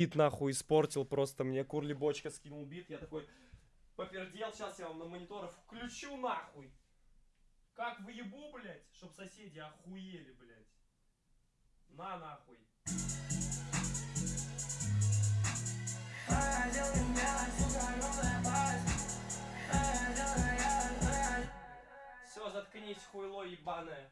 бит нахуй испортил просто мне. Курли бочка скинул бит, я такой попердел, сейчас я вам на мониторах включу нахуй. Как выебу, блядь, чтоб соседи охуели, блядь. На нахуй. Все, заткнись, хуйло ебаное.